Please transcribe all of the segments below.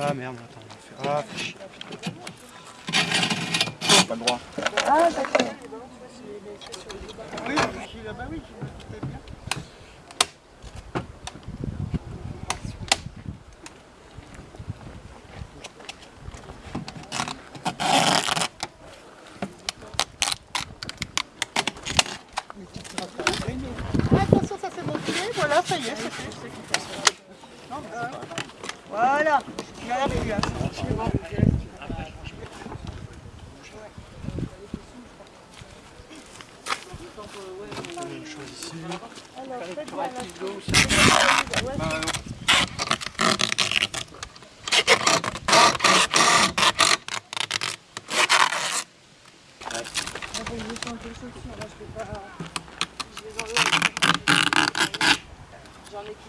Ah merde, attends, on va faire. Ah, fais chier. Pas le droit. Ah d'accord. Oui, bah oui, je me doutais bien. Ah, attention, ça s'est monté. Voilà, ça y est, c'est fait. Voilà. Une chose ici. Alors, faites voir la Bah, non. Ah, bon, je vais changer les chaussures, là, je vais pas... Je les enlève. J'en ai qui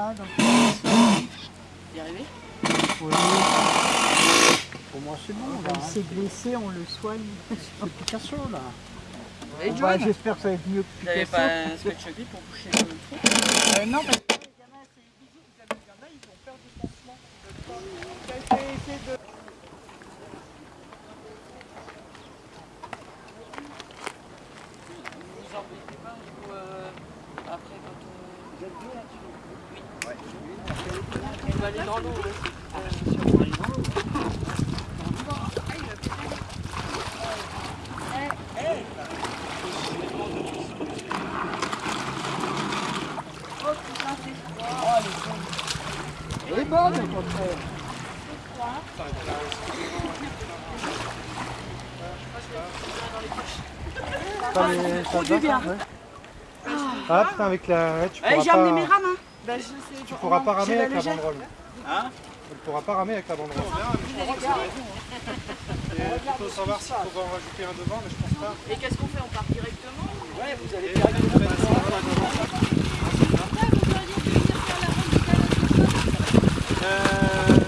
Là, Oui. Pour moi, c'est bon. là, Il hein. s'est blessé, on le soigne. C'est Picasso, là. Et Bah, J'espère que ça va être mieux que Vous n'avez Picasso. pas un pour boucher le trou Euh, non, parce que les gamins, c'est bisous, vous avez les gamins, ils ont peur du pansement. J'ai essayé de... Vous embêtez pas euh, après quand on... Vous êtes bien là-dessus Oui. On va aller dans l'eau. ouais. Elle est bonne, au contraire. Ça ça. Ah pourras Eh, j'ai amené mes pas... rames, hein Bah, je sais, Tu pourras pas ramer avec la banderole. Hein Tu pourras pas ramer avec la banderole. Et il faut savoir s'il faut en rajouter un devant, mais je pense pas. Et qu'est-ce qu'on fait? On part directement? Ouais, vous allez Euh,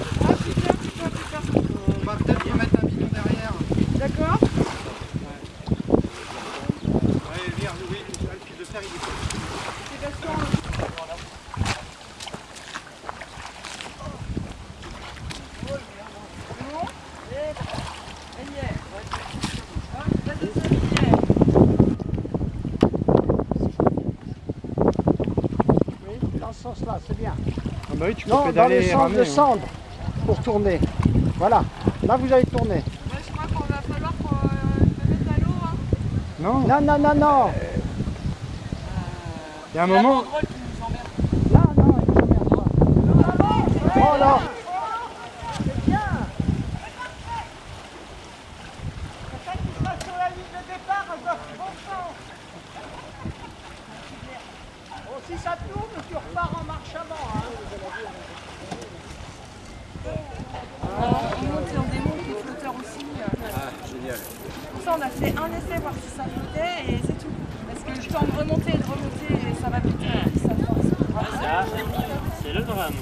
on va peut-être remettre un bidon derrière. D'accord Ouais, viens, oui, le fil de fer, il est Oui, dans ce sens-là, c'est bien. Ah bah oui, tu peux Non, dans le sens de cendre, pour tourner. Voilà, là vous allez tourner. Je crois qu'on va falloir qu'on se mette à l'eau. Hein. Non, Non, non, non, non. il y a un moment... Là, non, il ne s'emmerde pas. Oh là Oh, si ça tourne, tu repars en marche avant. Hein. On monte et on démonte les flotteurs aussi. Ah, génial. Pour ça, on a fait un essai, voir si ça flottait et c'est tout. Parce que le temps de remonter et de remonter, et ça va vite. et Ça force. C'est le drame.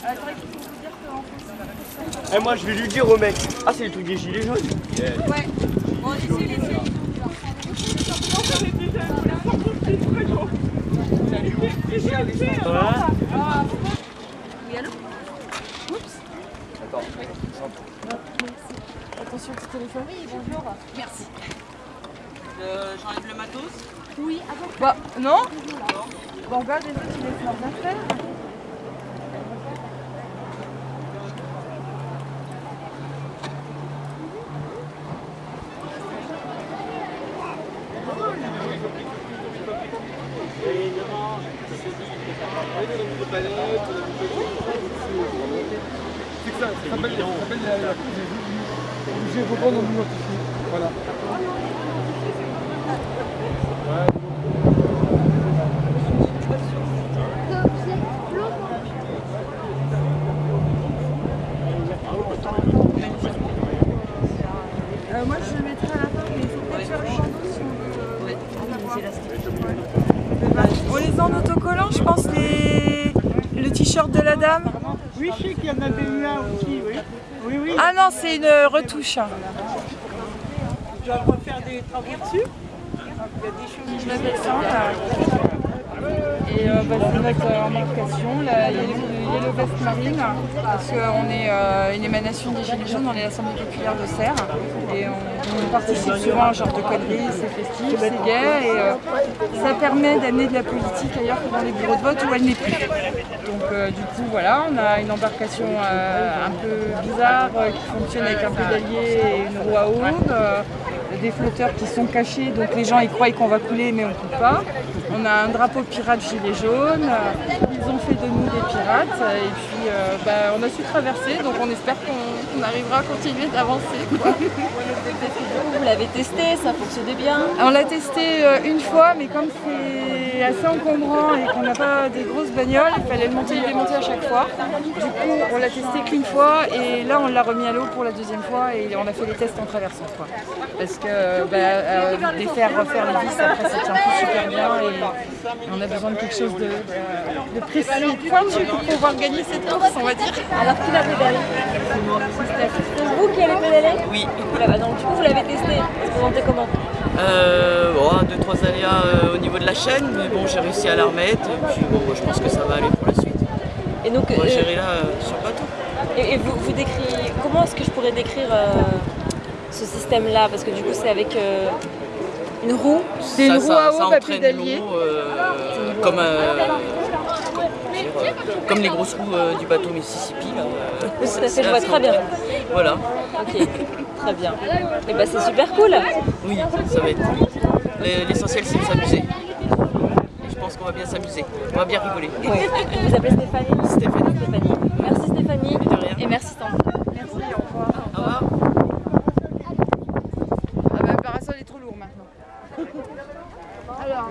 Euh, c'est vrai qu'il faut vous dire qu'en fait, Eh moi je vais lui dire au mec. Ah c'est le truc des gilets jaunes. Ouais. Bon, laissez, laissez. Voilà. Oui, allô? Oups. montre sur le téléphone Oui, bonjour. Merci. Euh, J'enlève le matos. Bah, non Bon, regarde, les autres, ils laissent leurs affaires. C'est que ça, ça s'appelle la, la Obligé, faut prendre une autre ici. Voilà. Euh, moi, je le mettrai à la fin, mais il faut peut-être faire le bandeau si on veut en avoir. On les en autocollant, je pense, les... le t-shirt de la dame. Oui, je sais qu'il y en avait eu un aussi, oui. Oui, oui. Ah non, c'est une retouche. Tu vas refaire des travaux dessus Il y a des choses. Je vais descendre. Et euh, bah, c'est notre embarcation, la Yellow Vest Marine, parce qu'on est euh, une émanation des Gilets jaunes, on est l'Assemblée populaire de Serres, et on, participe souvent à ce genre de conneries, c'est festif, c'est gay, et euh, ça permet d'amener de la politique ailleurs que dans les bureaux de vote où elle n'est plus. Donc euh, du coup voilà, on a une embarcation euh, un peu bizarre euh, qui fonctionne avec un pédalier et une roue à euh, des flotteurs qui sont cachés, donc les gens ils croient qu'on va couler mais on ne coule pas. On a un drapeau pirate gilet jaune, ils ont fait de nous des pirates et puis euh, bah, on a su traverser donc on espère qu'on arrivera à continuer d'avancer. Vous l'avez testé, ça fonctionnait bien. On l'a testé euh, une fois, mais comme c'est assez encombrant et qu'on n'a pas des grosses bagnoles, il fallait le monter et le démonter à chaque fois. Du coup, on l'a testé qu'une fois et là, on l'a remis à l'eau pour la deuxième fois et on a fait les tests en traversant. Quoi. Parce que bah, euh, défaire, refaire les vis, après, ça tient plus super bien et on a besoin de quelque chose de, de précis et pointu pour pouvoir gagner cette course, on va dire. Alors qui l'a pédalé C'est vous qui avez pédalé Oui. Voilà, donc du coup vous l'avez testé. Vous vous sentez comment Euh, bon, deux, trois aléas euh, au niveau de la chaîne, mais bon, j'ai réussi à la remettre. Et puis bon, je pense que ça va aller pour la suite. Et donc, On va euh, gérer là euh, sur le bateau. et, et vous, vous décrivez, comment est-ce que je pourrais décrire euh, ce système-là? Parce que du coup c'est avec euh, une roue. C'est une roue à à entraîne pédalier. comme, comme les grosses roues euh, du bateau Mississippi. Là, euh, Tout à fait, je vois très bien. Voilà. Ok, très bien. Et bah c'est super cool. Oui, ça va être cool. L'essentiel, c'est de s'amuser. Je pense qu'on va bien s'amuser. On va bien rigoler. Vous vous appelez. Stéphanie. Merci Stéphanie. De rien. Et merci Sandra. Merci, au revoir. Au revoir. Ah bah, le parasol est trop lourd maintenant. Alors,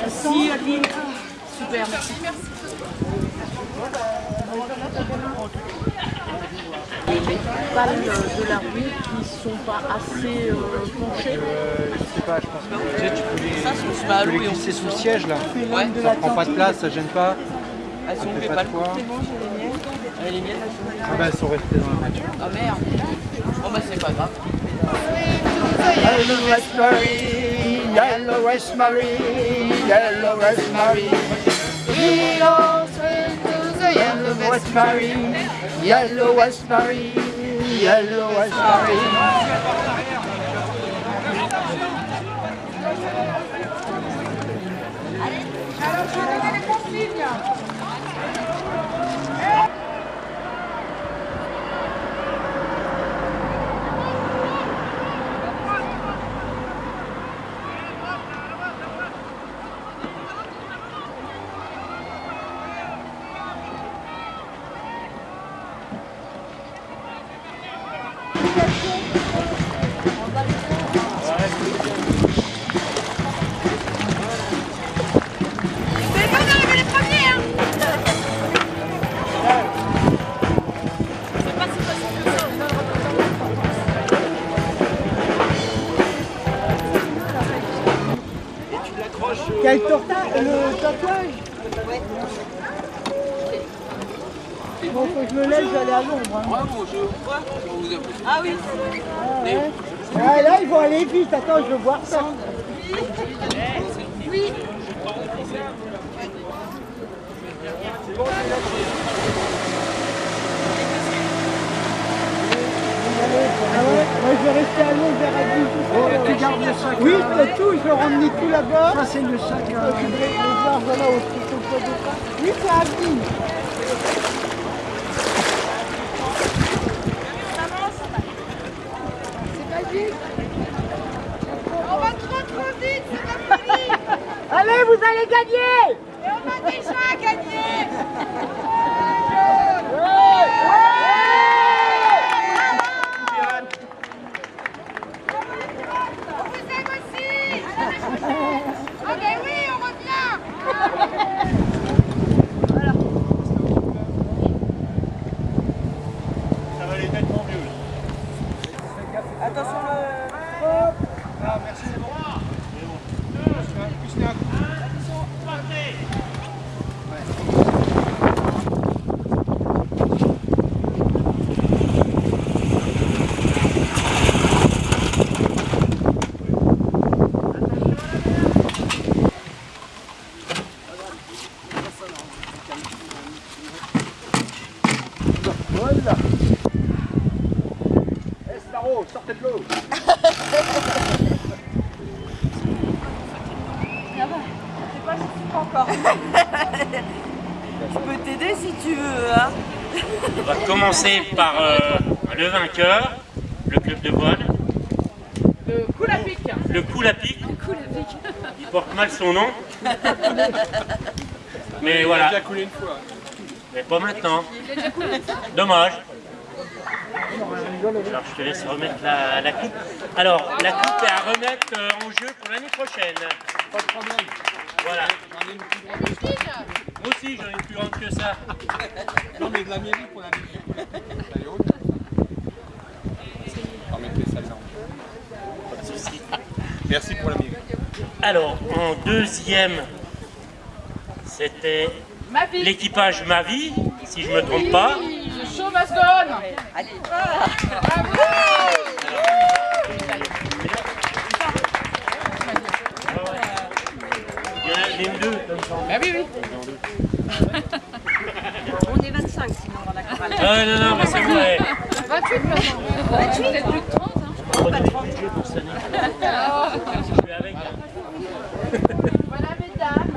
Merci Adeline. super, merci. balles de la rue qui sont pas assez euh, penchées. Euh, je sais pas, je pense que tu sais, tu peux les, Ça, tu peux les glisser sous le siège là. Ouais, Ça prend pas de place, ça gêne pas. elles sont les pas balles poids. C'est bon, j'ai les miennes. Ah, Les miennes, elles sont Ah bah, elles sont restées dans la voiture. Ah merde. Bon bah c'est pas grave. Yellow raspberry, yellow raspberry, yellow raspberry. Yellow raspberry, yellow raspberry, yellow raspberry. C'est bon d'arriver les premiers, Bon, faut que je me lève, je vais aller à l'ombre. Hein. Ah oui Ah, là, ils vont aller vite. Attends, je veux voir ça. Ah ouais Moi, je vais rester à l'ombre vers à 10. tu gardes le sac Oui, c'est tout. Je vais ramener tout là-bas. Ça, c'est le sac. Euh... Je vais les voir, voilà, au petit au poids de pain. Oui, c'est à 10. On va trop trop vite, c'est la folie Allez, vous allez gagner. Et on a déjà gagné. On vous aime aussi. Ah ben oui, on revient Ça va aller nettement mieux. Attention le... Ah, merci, c'est bon. C'est bon. Plus d'un coup. Voilà. Estaro, sortez de l'eau. Je peux t'aider si tu veux, hein On va commencer par euh, le vainqueur, le club de voile. Le coup à pic. Le coup à pic. Il porte mal son nom. Mais voilà. déjà coulé une fois. Mais pas maintenant. Dommage. Alors je te laisse remettre la, la coupe. Alors la coupe est à remettre euh, en jeu pour l'année prochaine. Pas de problème. Voilà. Moi aussi j'en ai plus grande que ça. Non, mais de la mairie pour la mairie. Elle est haute. Remettez celle-là. Pas de souci. Merci pour la mairie. Alors en deuxième, c'était l'équipage Ma Vie, si je me trompe pas. Le show must go on. Il y en a les deux. Bah oui, oui. On est 25 sinon dans la chorale. Ah non, non, mais c'est vrai. 28 maintenant. 28, peut-être plus de 30. Hein. Budget pour. Je suis avec Voilà, mesdames.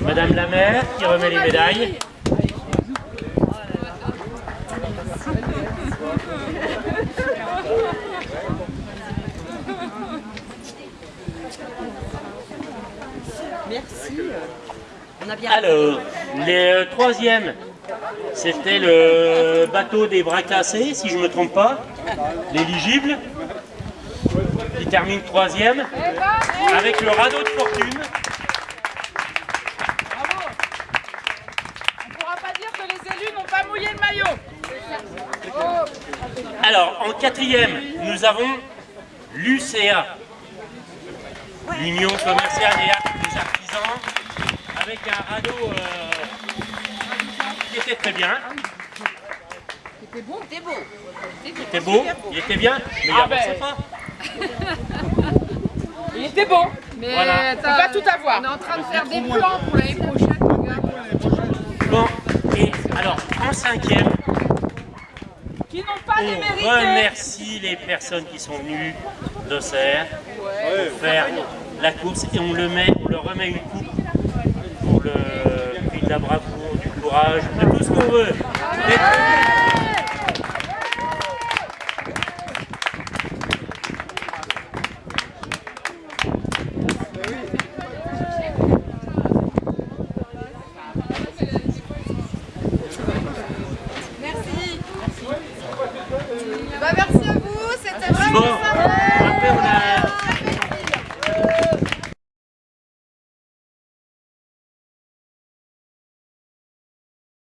Madame la maire qui remet les médailles. Merci. On a bien... Alors, les troisièmes, c'était le bateau des bras cassés, si je ne me trompe pas, l'éligible, qui termine troisième, avec le radeau de fortune. Bravo. On ne pourra pas dire que les élus n'ont pas mouillé le maillot. Alors, en quatrième, nous avons l'UCA, l'Union commerciale et des artisans, avec un radeau euh, qui était très bien. C'était bon, c'était beau. Il était beau, il était bien, mais il Ah avançait ben. pas. Il était bon, mais Voilà. on peut pas tout avoir. On est en train de faire des plans pour l'année prochaine. Bon, et alors, en cinquième, Qui n'ont pas on démérité. remercie les personnes qui sont venues d'Auxerre pour faire la course et on, le met, on leur remet une coupe pour le prix de la bravoure, du courage, de tout ce qu'on veut.